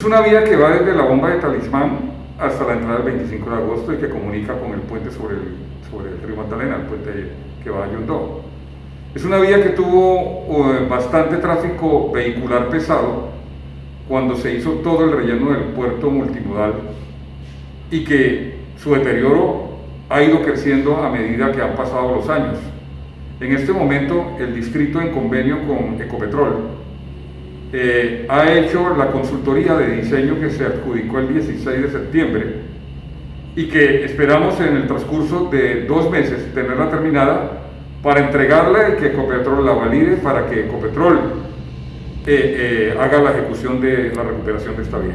Es una vía que va desde la bomba de Talismán hasta la entrada del 25 de agosto y que comunica con el puente sobre el, sobre el río Magdalena, el puente que va a Yundó. Es una vía que tuvo eh, bastante tráfico vehicular pesado cuando se hizo todo el relleno del puerto multimodal y que su deterioro ha ido creciendo a medida que han pasado los años. En este momento, el distrito en convenio con Ecopetrol eh, ha hecho la consultoría de diseño que se adjudicó el 16 de septiembre y que esperamos en el transcurso de dos meses tenerla terminada para entregarla y que Ecopetrol la valide para que Ecopetrol eh, eh, haga la ejecución de la recuperación de esta vía.